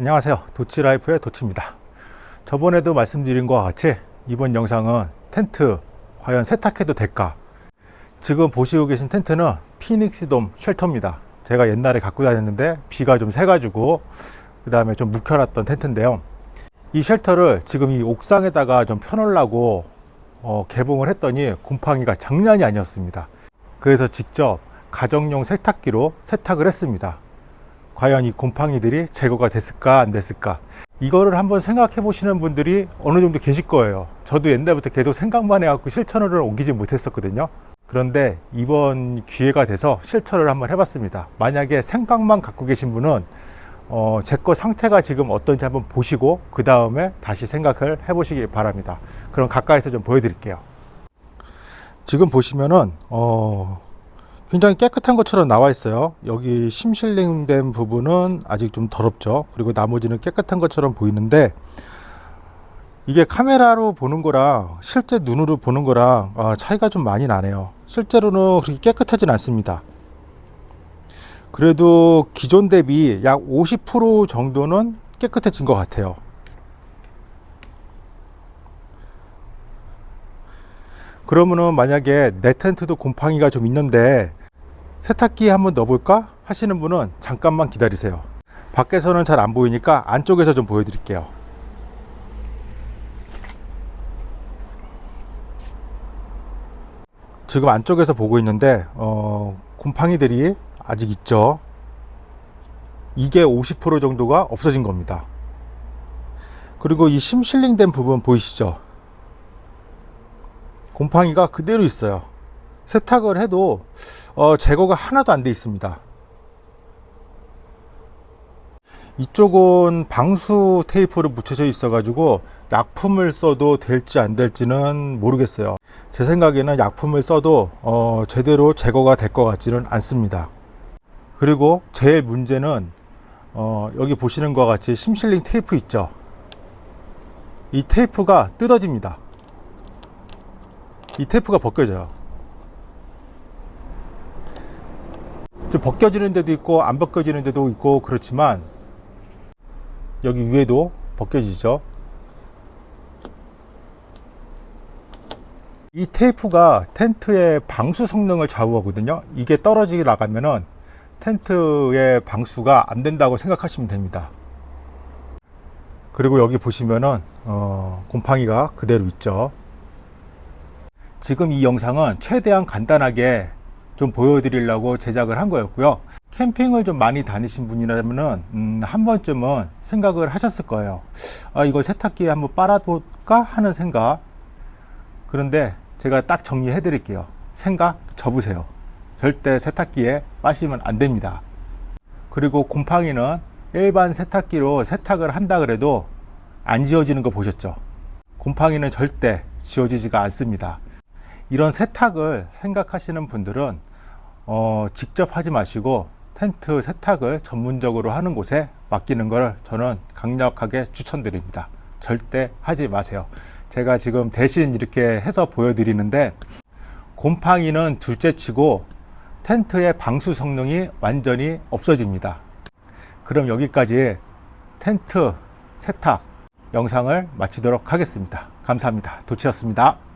안녕하세요. 도치라이프의 도치입니다. 저번에도 말씀드린 것과 같이 이번 영상은 텐트 과연 세탁해도 될까? 지금 보시고 계신 텐트는 피닉스돔 shelter입니다. 제가 옛날에 갖고 다녔는데 비가 좀 새가지고 그 다음에 좀 묵혀놨던 텐트인데요. 이 shelter를 지금 이 옥상에다가 좀 펴놓으려고 어, 개봉을 했더니 곰팡이가 장난이 아니었습니다. 그래서 직접 가정용 세탁기로 세탁을 했습니다 과연 이 곰팡이들이 제거가 됐을까 안 됐을까? 이거를 한번 생각해 보시는 분들이 어느 정도 계실 거예요. 저도 옛날부터 계속 생각만 해갖고 실천을 옮기지 못했었거든요. 그런데 이번 기회가 돼서 실천을 한번 해봤습니다. 만약에 생각만 갖고 계신 분은 어, 제 거 상태가 지금 어떤지 한번 보시고 그 다음에 다시 생각을 해 보시기 바랍니다. 그럼 가까이서 좀 보여드릴게요. 지금 보시면은 어, 굉장히 깨끗한 것처럼 나와 있어요. 여기 심실링된 부분은 아직 좀 더럽죠. 그리고 나머지는 깨끗한 것처럼 보이는데 이게 카메라로 보는 거랑 실제 눈으로 보는 거랑 아, 차이가 좀 많이 나네요. 실제로는 그렇게 깨끗하진 않습니다. 그래도 기존 대비 약 50% 정도는 깨끗해진 것 같아요. 그러면은 만약에 내 텐트도 곰팡이가 좀 있는데 세탁기에 한번 넣어볼까? 하시는 분은 잠깐만 기다리세요. 밖에서는 잘 안 보이니까 안쪽에서 좀 보여드릴게요. 지금 안쪽에서 보고 있는데 어, 곰팡이들이 아직 있죠? 이게 50% 정도가 없어진 겁니다. 그리고 이 심실링 된 부분 보이시죠? 곰팡이가 그대로 있어요. 세탁을 해도 어, 제거가 하나도 안 돼 있습니다. 이쪽은 방수 테이프를 붙여져 있어 가지고 약품을 써도 될지 안 될지는 모르겠어요. 제 생각에는 약품을 써도 어, 제대로 제거가 될 것 같지는 않습니다. 그리고 제일 문제는 어, 여기 보시는 것 같이 심실링 테이프 있죠? 이 테이프가 뜯어집니다. 이 테이프가 벗겨져요 좀 벗겨지는 데도 있고 안 벗겨지는 데도 있고 그렇지만 여기 위에도 벗겨지죠. 이 테이프가 텐트의 방수 성능을 좌우하거든요. 이게 떨어지게 나가면은 텐트의 방수가 안 된다고 생각하시면 됩니다. 그리고 여기 보시면은 어, 곰팡이가 그대로 있죠. 지금 이 영상은 최대한 간단하게 좀 보여드리려고 제작을 한 거였고요. 캠핑을 좀 많이 다니신 분이라면 음, 한 번쯤은 생각을 하셨을 거예요. 아 이걸 세탁기에 한번 빨아볼까? 하는 생각. 그런데 제가 딱 정리해 드릴게요. 생각 접으세요. 절대 세탁기에 빠시면 안 됩니다. 그리고 곰팡이는 일반 세탁기로 세탁을 한다 그래도 안 지워지는 거 보셨죠? 곰팡이는 절대 지워지지가 않습니다. 이런 세탁을 생각하시는 분들은 어, 직접 하지 마시고 텐트 세탁을 전문적으로 하는 곳에 맡기는 걸 저는 강력하게 추천드립니다. 절대 하지 마세요. 제가 지금 대신 이렇게 해서 보여드리는데 곰팡이는 둘째 치고 텐트의 방수 성능이 완전히 없어집니다. 그럼 여기까지 텐트 세탁 영상을 마치도록 하겠습니다. 감사합니다. 도치였습니다